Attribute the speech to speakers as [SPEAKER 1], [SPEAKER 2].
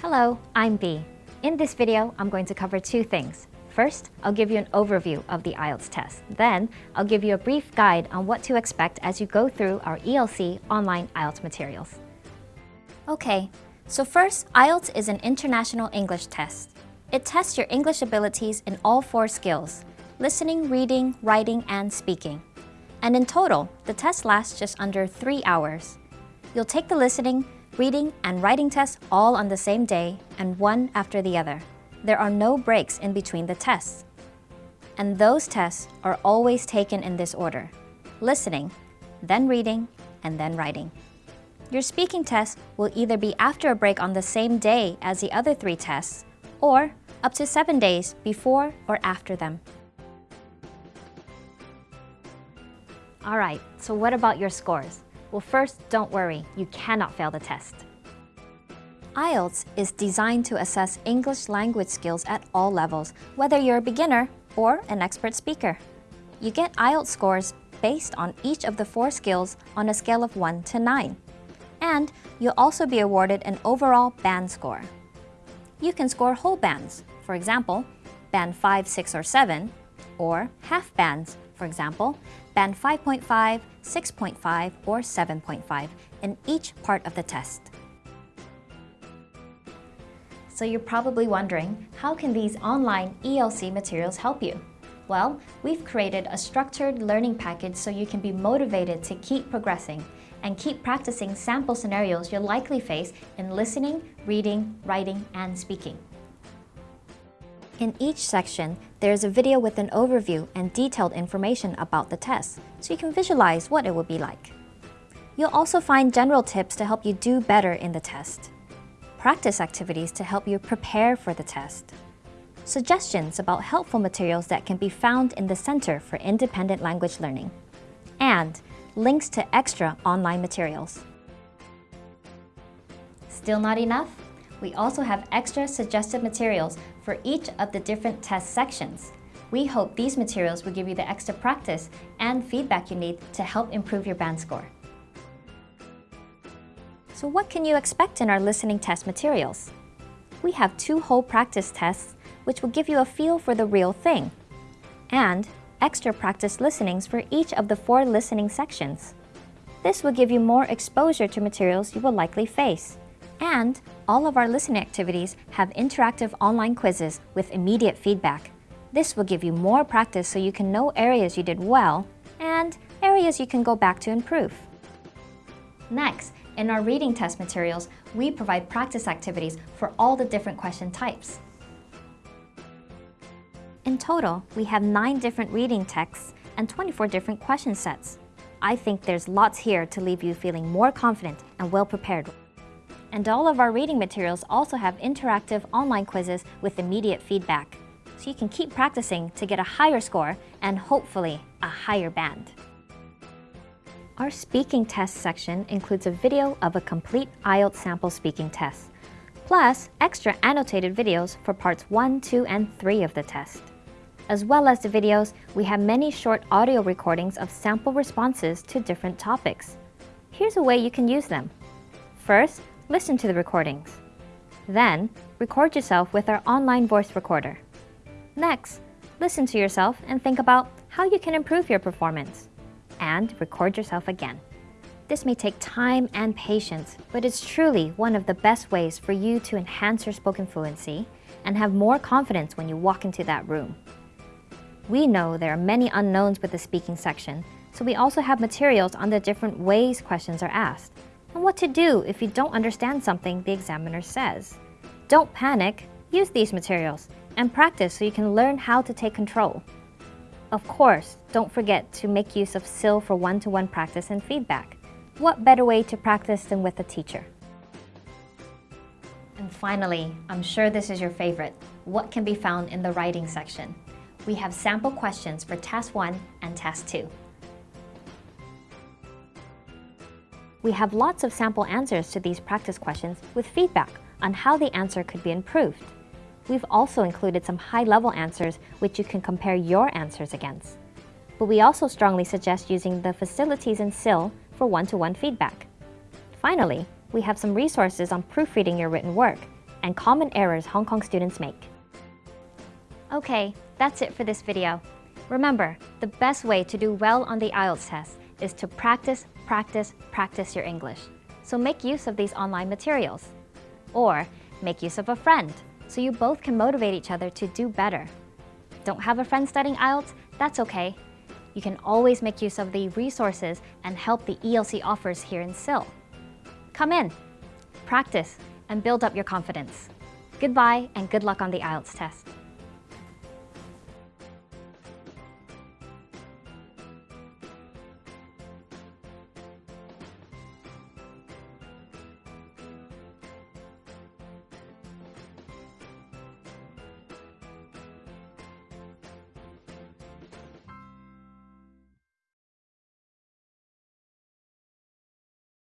[SPEAKER 1] Hello, I'm Bee. In this video, I'm going to cover two things. First, I'll give you an overview of the IELTS test. Then, I'll give you a brief guide on what to expect as you go through our ELC online IELTS materials. Okay, so first, IELTS is an international English test. It tests your English abilities in all four skills, listening, reading, writing, and speaking. And in total, the test lasts just under three hours. You'll take the listening, reading, and writing tests all on the same day and one after the other. There are no breaks in between the tests. And those tests are always taken in this order. Listening, then reading, and then writing. Your speaking test will either be after a break on the same day as the other three tests, or up to seven days before or after them. Alright, so what about your scores? Well first, don't worry, you cannot fail the test. IELTS is designed to assess English language skills at all levels, whether you're a beginner or an expert speaker. You get IELTS scores based on each of the four skills on a scale of 1 to 9. And you'll also be awarded an overall band score. You can score whole bands, for example, band 5, 6, or 7, or half bands, for example, band 5.5, 6.5, or 7.5 in each part of the test. So you're probably wondering, how can these online ELC materials help you? Well, we've created a structured learning package so you can be motivated to keep progressing and keep practicing sample scenarios you'll likely face in listening, reading, writing, and speaking. In each section, there is a video with an overview and detailed information about the test, so you can visualize what it will be like. You'll also find general tips to help you do better in the test practice activities to help you prepare for the test, suggestions about helpful materials that can be found in the Center for Independent Language Learning, and links to extra online materials. Still not enough? We also have extra suggested materials for each of the different test sections. We hope these materials will give you the extra practice and feedback you need to help improve your band score. So what can you expect in our listening test materials? We have two whole practice tests, which will give you a feel for the real thing, and extra practice listenings for each of the four listening sections. This will give you more exposure to materials you will likely face. And all of our listening activities have interactive online quizzes with immediate feedback. This will give you more practice so you can know areas you did well and areas you can go back to improve. Next, in our reading test materials, we provide practice activities for all the different question types. In total, we have 9 different reading texts and 24 different question sets. I think there's lots here to leave you feeling more confident and well prepared. And all of our reading materials also have interactive online quizzes with immediate feedback, so you can keep practicing to get a higher score and hopefully a higher band. Our speaking test section includes a video of a complete IELTS sample speaking test, plus extra annotated videos for parts 1, 2, and 3 of the test. As well as the videos, we have many short audio recordings of sample responses to different topics. Here's a way you can use them. First, listen to the recordings. Then, record yourself with our online voice recorder. Next, listen to yourself and think about how you can improve your performance and record yourself again. This may take time and patience, but it's truly one of the best ways for you to enhance your spoken fluency and have more confidence when you walk into that room. We know there are many unknowns with the speaking section, so we also have materials on the different ways questions are asked, and what to do if you don't understand something the examiner says. Don't panic, use these materials, and practice so you can learn how to take control. Of course, don't forget to make use of CILL for one-to-one -one practice and feedback. What better way to practice than with a teacher? And finally, I'm sure this is your favorite, what can be found in the writing section? We have sample questions for Task 1 and Task 2. We have lots of sample answers to these practice questions with feedback on how the answer could be improved. We've also included some high-level answers which you can compare your answers against. But we also strongly suggest using the facilities in CILL for one-to-one -one feedback. Finally, we have some resources on proofreading your written work, and common errors Hong Kong students make. Okay, that's it for this video. Remember, the best way to do well on the IELTS test is to practice, practice, practice your English. So make use of these online materials. Or make use of a friend, so you both can motivate each other to do better. Don't have a friend studying IELTS? That's okay. You can always make use of the resources and help the ELC offers here in CILL. Come in, practice, and build up your confidence. Goodbye and good luck on the IELTS test.